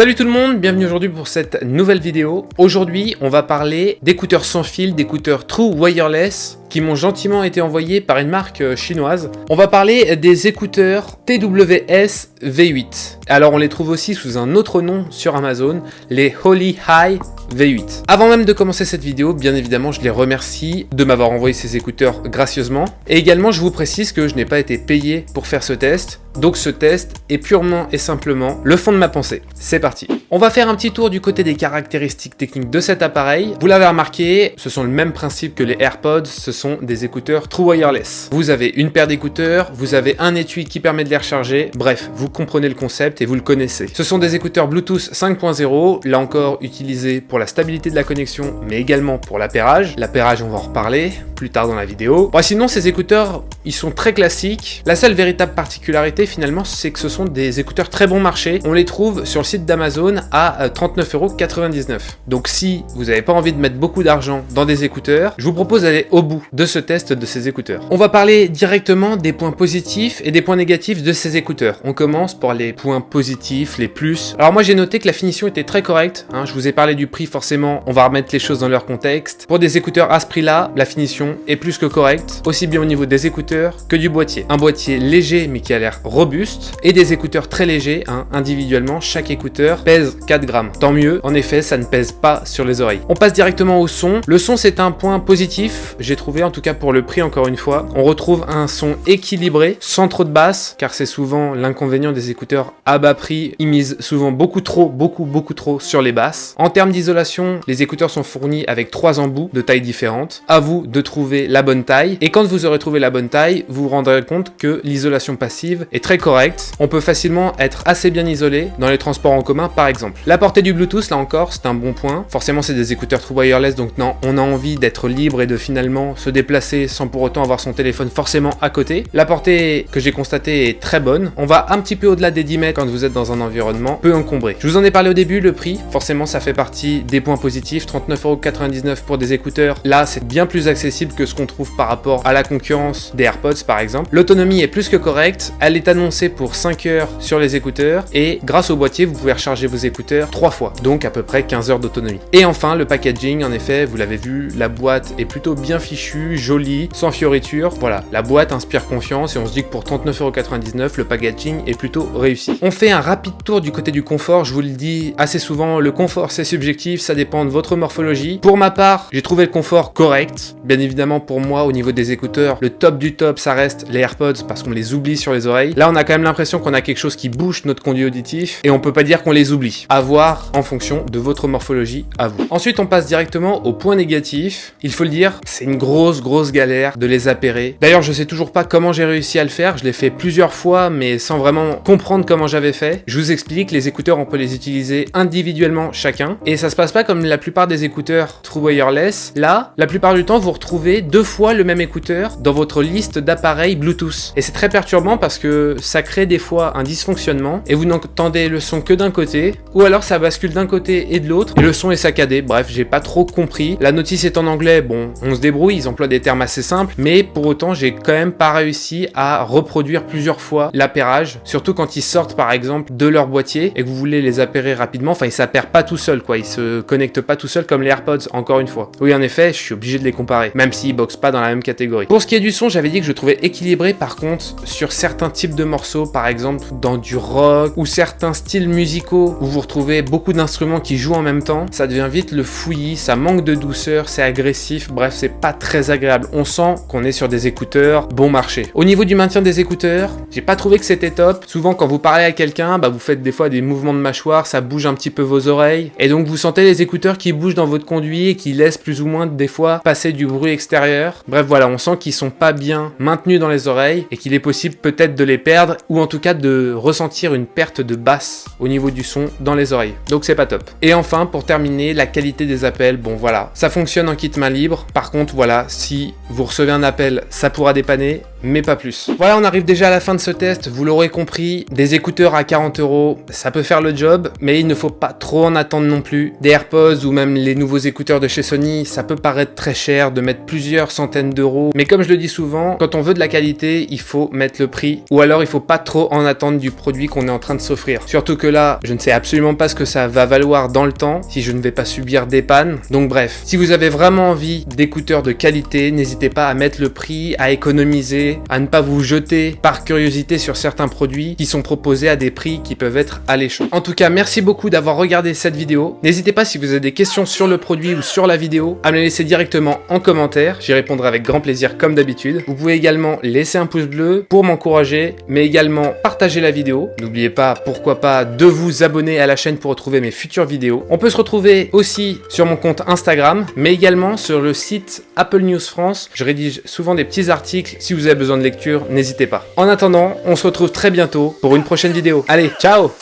Salut tout le monde, bienvenue aujourd'hui pour cette nouvelle vidéo. Aujourd'hui, on va parler d'écouteurs sans fil, d'écouteurs True Wireless qui m'ont gentiment été envoyés par une marque euh, chinoise. On va parler des écouteurs TWS V8. Alors on les trouve aussi sous un autre nom sur Amazon, les Holy High V8. Avant même de commencer cette vidéo, bien évidemment, je les remercie de m'avoir envoyé ces écouteurs gracieusement. Et également, je vous précise que je n'ai pas été payé pour faire ce test. Donc ce test est purement et simplement le fond de ma pensée. C'est parti On va faire un petit tour du côté des caractéristiques techniques de cet appareil. Vous l'avez remarqué, ce sont le même principe que les AirPods, ce sont des écouteurs True Wireless. Vous avez une paire d'écouteurs, vous avez un étui qui permet de les recharger, bref, vous comprenez le concept et vous le connaissez. Ce sont des écouteurs Bluetooth 5.0, là encore utilisés pour la stabilité de la connexion, mais également pour l'appairage. L'appairage, on va en reparler plus tard dans la vidéo. Bon, sinon, ces écouteurs, ils sont très classiques. La seule véritable particularité, finalement, c'est que ce sont des écouteurs très bon marché. On les trouve sur le site d'Amazon à 39,99€. Euh, Donc si vous n'avez pas envie de mettre beaucoup d'argent dans des écouteurs, je vous propose d'aller au bout de ce test de ces écouteurs. On va parler directement des points positifs et des points négatifs de ces écouteurs. On commence par les points positifs, les plus. Alors moi j'ai noté que la finition était très correcte. Hein. Je vous ai parlé du prix forcément, on va remettre les choses dans leur contexte. Pour des écouteurs à ce prix-là, la finition est plus que correcte, aussi bien au niveau des écouteurs que du boîtier. Un boîtier léger mais qui a l'air robuste et des écouteurs très légers, hein. individuellement chaque écouteur pèse 4 grammes. Tant mieux, en effet ça ne pèse pas sur les oreilles. On passe directement au son. Le son c'est un point positif, j'ai trouvé en tout cas pour le prix encore une fois. On retrouve un son équilibré, sans trop de basse, car c'est souvent l'inconvénient des écouteurs à bas prix. Ils misent souvent beaucoup trop, beaucoup, beaucoup trop sur les basses. En termes d'isolation, les écouteurs sont fournis avec trois embouts de tailles différentes. À vous de trouver la bonne taille. Et quand vous aurez trouvé la bonne taille, vous vous rendrez compte que l'isolation passive est très correcte. On peut facilement être assez bien isolé dans les transports en commun par exemple. La portée du Bluetooth, là encore, c'est un bon point. Forcément, c'est des écouteurs True Wireless, donc non, on a envie d'être libre et de finalement se déplacer sans pour autant avoir son téléphone forcément à côté. La portée que j'ai constatée est très bonne. On va un petit peu au-delà des 10 mètres quand vous êtes dans un environnement peu encombré. Je vous en ai parlé au début, le prix, forcément ça fait partie des points positifs. 39,99€ pour des écouteurs. Là, c'est bien plus accessible que ce qu'on trouve par rapport à la concurrence des AirPods par exemple. L'autonomie est plus que correcte. Elle est annoncée pour 5 heures sur les écouteurs et grâce au boîtier, vous pouvez recharger vos écouteurs 3 fois, donc à peu près 15 heures d'autonomie. Et enfin, le packaging, en effet, vous l'avez vu, la boîte est plutôt bien fichue, jolie, sans fioritures. Voilà, la boîte inspire confiance et on se dit que pour 39,99€, le packaging est plutôt réussi. Fait un rapide tour du côté du confort, je vous le dis assez souvent, le confort c'est subjectif, ça dépend de votre morphologie. Pour ma part, j'ai trouvé le confort correct. Bien évidemment, pour moi, au niveau des écouteurs, le top du top, ça reste les AirPods parce qu'on les oublie sur les oreilles. Là, on a quand même l'impression qu'on a quelque chose qui bouge notre conduit auditif et on peut pas dire qu'on les oublie. À voir en fonction de votre morphologie à vous. Ensuite, on passe directement au point négatif. Il faut le dire, c'est une grosse, grosse galère de les appairer. D'ailleurs, je sais toujours pas comment j'ai réussi à le faire. Je l'ai fait plusieurs fois, mais sans vraiment comprendre comment j'avais fait. Je vous explique, les écouteurs, on peut les utiliser individuellement chacun. Et ça se passe pas comme la plupart des écouteurs True Wireless. Là, la plupart du temps, vous retrouvez deux fois le même écouteur dans votre liste d'appareils Bluetooth. Et c'est très perturbant parce que ça crée des fois un dysfonctionnement et vous n'entendez le son que d'un côté ou alors ça bascule d'un côté et de l'autre et le son est saccadé. Bref, j'ai pas trop compris. La notice est en anglais, bon, on se débrouille, ils emploient des termes assez simples, mais pour autant, j'ai quand même pas réussi à reproduire plusieurs fois l'appairage, surtout quand ils sortent par exemple de leur boîtier et que vous voulez les appairer rapidement. Enfin, ils s'appairent pas tout seuls, quoi. Ils se connectent pas tout seuls comme les AirPods, encore une fois. Oui, en effet, je suis obligé de les comparer, même s'ils boxent pas dans la même catégorie. Pour ce qui est du son, j'avais dit que je trouvais équilibré, par contre, sur certains types de morceaux, par exemple dans du rock ou certains styles musicaux où vous retrouvez beaucoup d'instruments qui jouent en même temps, ça devient vite le fouillis, ça manque de douceur, c'est agressif, bref, c'est pas très agréable. On sent qu'on est sur des écouteurs bon marché. Au niveau du maintien des écouteurs, j'ai pas trouvé que c'était top. Souvent, quand vous parlez à quelqu'un, bah, vous faites des fois des mouvements de mâchoire, ça bouge un petit peu vos oreilles, et donc vous sentez les écouteurs qui bougent dans votre conduit et qui laissent plus ou moins des fois passer du bruit extérieur. Bref, voilà, on sent qu'ils sont pas bien maintenus dans les oreilles et qu'il est possible peut-être de les perdre ou en tout cas de ressentir une perte de basse au niveau du son dans les oreilles. Donc c'est pas top. Et enfin, pour terminer, la qualité des appels, bon voilà, ça fonctionne en kit main libre. Par contre, voilà, si vous recevez un appel, ça pourra dépanner, mais pas plus. Voilà, on arrive déjà à la fin de ce test, vous l'aurez compris, des écouteurs à 40 euros, ça peut faire le job, mais il ne faut pas trop en attendre non plus. Des AirPods ou même les nouveaux écouteurs de chez Sony, ça peut paraître très cher de mettre plusieurs centaines d'euros, mais comme je le dis souvent, quand on veut de la qualité, il faut mettre le prix, ou alors il faut pas trop en attendre du produit qu'on est en train de s'offrir. Surtout que là, je ne sais absolument pas ce que ça va valoir dans le temps, si je ne vais pas subir des pannes. Donc bref, si vous avez vraiment envie d'écouteurs de qualité, n'hésitez pas à mettre le prix, à économiser, à ne pas vous jeter par curiosité sur certains produits qui sont proposés à des prix qui peuvent être alléchants. En tout cas, merci beaucoup d'avoir regardé cette vidéo. N'hésitez pas si vous avez des questions sur le produit ou sur la vidéo à me les laisser directement en commentaire. J'y répondrai avec grand plaisir comme d'habitude. Vous pouvez également laisser un pouce bleu pour m'encourager, mais également partager la vidéo. N'oubliez pas, pourquoi pas, de vous abonner à la chaîne pour retrouver mes futures vidéos. On peut se retrouver aussi sur mon compte Instagram, mais également sur le site Apple News France. Je rédige souvent des petits articles. Si vous avez besoin de lecture, n'hésitez pas. En attendant, on se retrouve très bientôt pour une prochaine vidéo. Allez, ciao